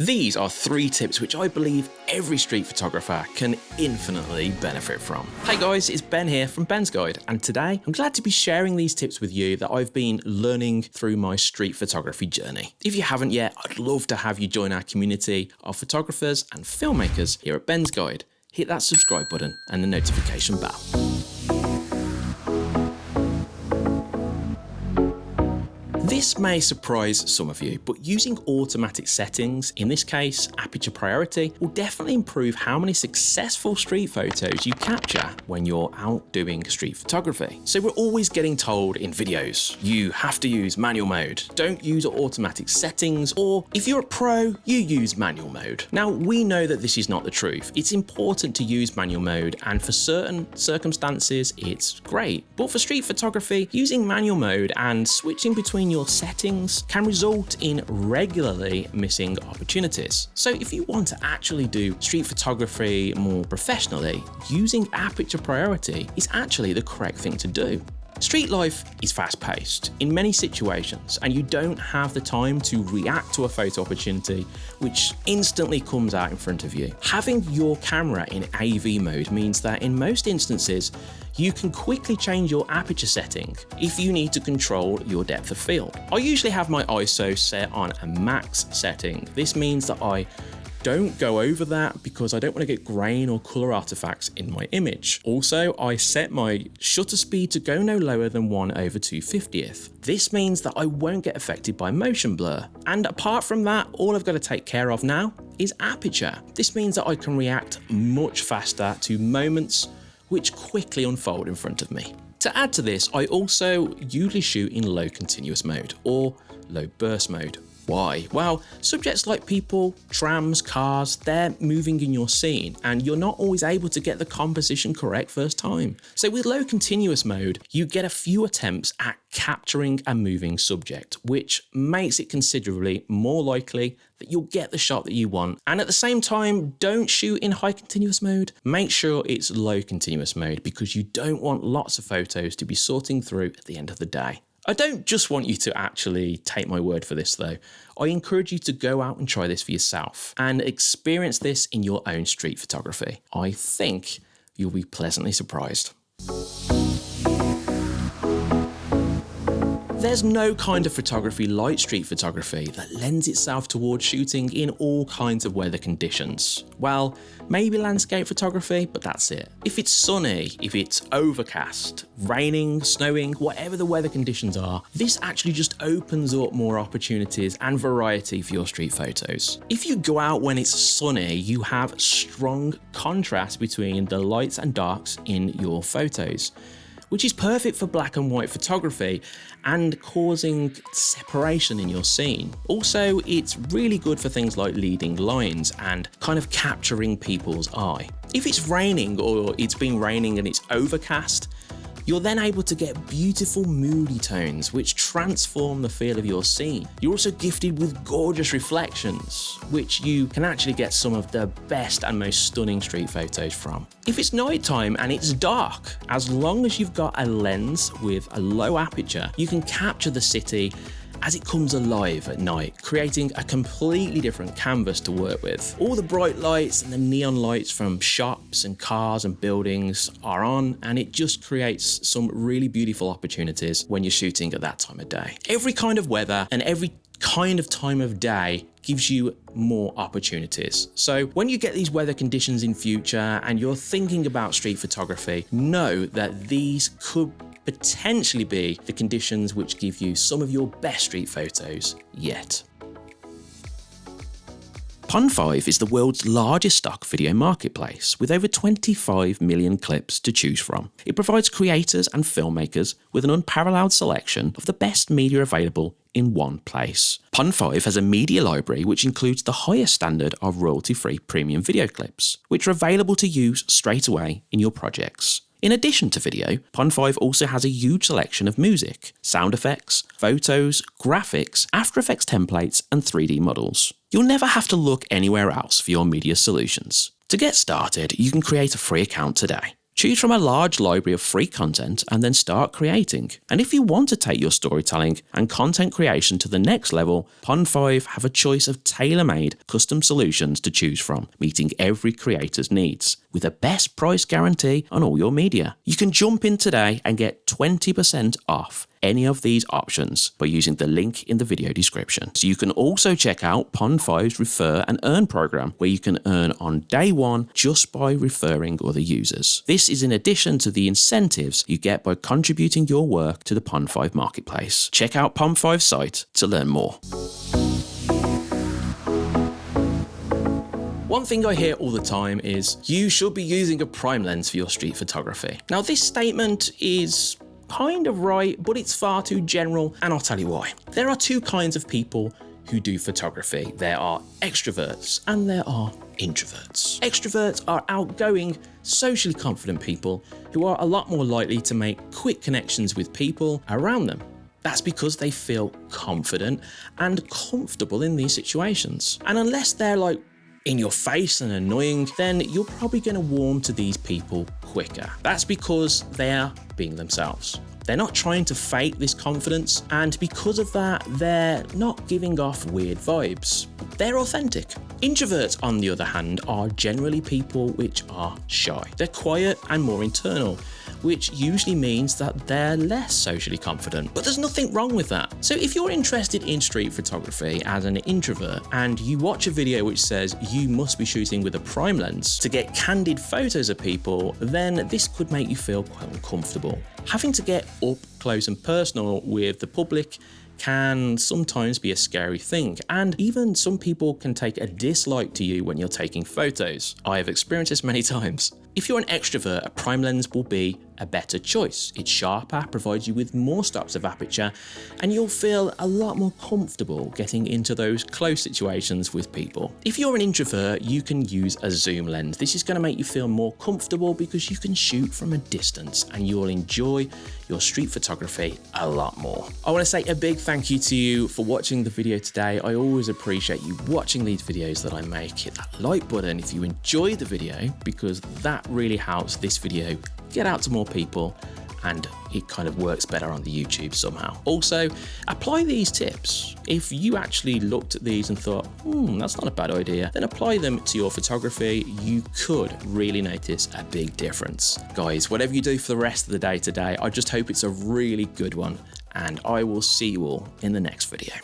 These are three tips which I believe every street photographer can infinitely benefit from. Hey guys, it's Ben here from Ben's Guide, and today I'm glad to be sharing these tips with you that I've been learning through my street photography journey. If you haven't yet, I'd love to have you join our community of photographers and filmmakers here at Ben's Guide. Hit that subscribe button and the notification bell. This may surprise some of you, but using automatic settings, in this case aperture priority, will definitely improve how many successful street photos you capture when you're out doing street photography. So we're always getting told in videos, you have to use manual mode, don't use automatic settings, or if you're a pro, you use manual mode. Now we know that this is not the truth. It's important to use manual mode and for certain circumstances it's great. But for street photography, using manual mode and switching between your your settings can result in regularly missing opportunities. So if you want to actually do street photography more professionally, using aperture priority is actually the correct thing to do. Street life is fast paced in many situations and you don't have the time to react to a photo opportunity which instantly comes out in front of you. Having your camera in AV mode means that in most instances you can quickly change your aperture setting if you need to control your depth of field. I usually have my ISO set on a max setting. This means that I don't go over that because I don't want to get grain or color artifacts in my image. Also, I set my shutter speed to go no lower than 1 over 250th. This means that I won't get affected by motion blur. And apart from that, all I've got to take care of now is aperture. This means that I can react much faster to moments which quickly unfold in front of me. To add to this, I also usually shoot in low continuous mode or low burst mode. Why? Well, subjects like people, trams, cars, they're moving in your scene and you're not always able to get the composition correct first time. So with low continuous mode, you get a few attempts at capturing a moving subject, which makes it considerably more likely that you'll get the shot that you want. And at the same time, don't shoot in high continuous mode. Make sure it's low continuous mode because you don't want lots of photos to be sorting through at the end of the day. I don't just want you to actually take my word for this though. I encourage you to go out and try this for yourself and experience this in your own street photography. I think you'll be pleasantly surprised. There's no kind of photography like street photography that lends itself towards shooting in all kinds of weather conditions. Well, maybe landscape photography, but that's it. If it's sunny, if it's overcast, raining, snowing, whatever the weather conditions are, this actually just opens up more opportunities and variety for your street photos. If you go out when it's sunny, you have strong contrast between the lights and darks in your photos which is perfect for black and white photography and causing separation in your scene. Also, it's really good for things like leading lines and kind of capturing people's eye. If it's raining or it's been raining and it's overcast, you're then able to get beautiful moody tones which transform the feel of your scene. You're also gifted with gorgeous reflections, which you can actually get some of the best and most stunning street photos from. If it's nighttime and it's dark, as long as you've got a lens with a low aperture, you can capture the city as it comes alive at night, creating a completely different canvas to work with. All the bright lights and the neon lights from shops and cars and buildings are on and it just creates some really beautiful opportunities when you're shooting at that time of day. Every kind of weather and every kind of time of day gives you more opportunities. So when you get these weather conditions in future and you're thinking about street photography, know that these could potentially be the conditions which give you some of your best street photos yet. Pond5 is the world's largest stock video marketplace with over 25 million clips to choose from. It provides creators and filmmakers with an unparalleled selection of the best media available in one place. Pond5 has a media library which includes the highest standard of royalty-free premium video clips, which are available to use straight away in your projects. In addition to video, Pond5 also has a huge selection of music, sound effects, photos, graphics, After Effects templates, and 3D models. You'll never have to look anywhere else for your media solutions. To get started, you can create a free account today. Choose from a large library of free content and then start creating. And if you want to take your storytelling and content creation to the next level, Pond5 have a choice of tailor-made custom solutions to choose from, meeting every creator's needs with a best price guarantee on all your media. You can jump in today and get 20% off any of these options by using the link in the video description. So you can also check out Pond5's Refer and Earn program, where you can earn on day one just by referring other users. This is in addition to the incentives you get by contributing your work to the Pond5 marketplace. Check out Pond5's site to learn more. One thing I hear all the time is, you should be using a prime lens for your street photography. Now this statement is kind of right, but it's far too general, and I'll tell you why. There are two kinds of people who do photography. There are extroverts and there are introverts. Extroverts are outgoing, socially confident people who are a lot more likely to make quick connections with people around them. That's because they feel confident and comfortable in these situations. And unless they're like in your face and annoying, then you're probably going to warm to these people quicker. That's because they're being themselves. They're not trying to fake this confidence, and because of that, they're not giving off weird vibes. They're authentic. Introverts, on the other hand, are generally people which are shy. They're quiet and more internal, which usually means that they're less socially confident. But there's nothing wrong with that. So if you're interested in street photography as an introvert and you watch a video which says you must be shooting with a prime lens to get candid photos of people, then this could make you feel quite uncomfortable. Having to get up close and personal with the public can sometimes be a scary thing, and even some people can take a dislike to you when you're taking photos. I have experienced this many times. If you're an extrovert, a prime lens will be a better choice. It's sharper, provides you with more stops of aperture, and you'll feel a lot more comfortable getting into those close situations with people. If you're an introvert, you can use a zoom lens. This is going to make you feel more comfortable because you can shoot from a distance and you'll enjoy your street photography a lot more. I want to say a big thank you to you for watching the video today. I always appreciate you watching these videos that I make. Hit that like button if you enjoy the video because that really helps this video get out to more people and it kind of works better on the YouTube somehow. Also, apply these tips. If you actually looked at these and thought, hmm, that's not a bad idea, then apply them to your photography. You could really notice a big difference. Guys, whatever you do for the rest of the day today, I just hope it's a really good one and I will see you all in the next video.